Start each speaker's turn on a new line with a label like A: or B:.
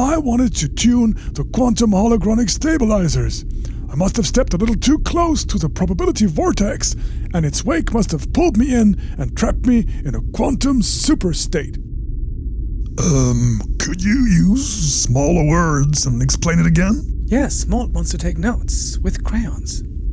A: I wanted to tune the quantum hologronic stabilizers. I must have stepped a little too close to the probability vortex, and its wake must have pulled me in and trapped me in a quantum superstate.
B: Um, could you use smaller words and explain it again?
C: Yes, Malt wants to take notes with crayons.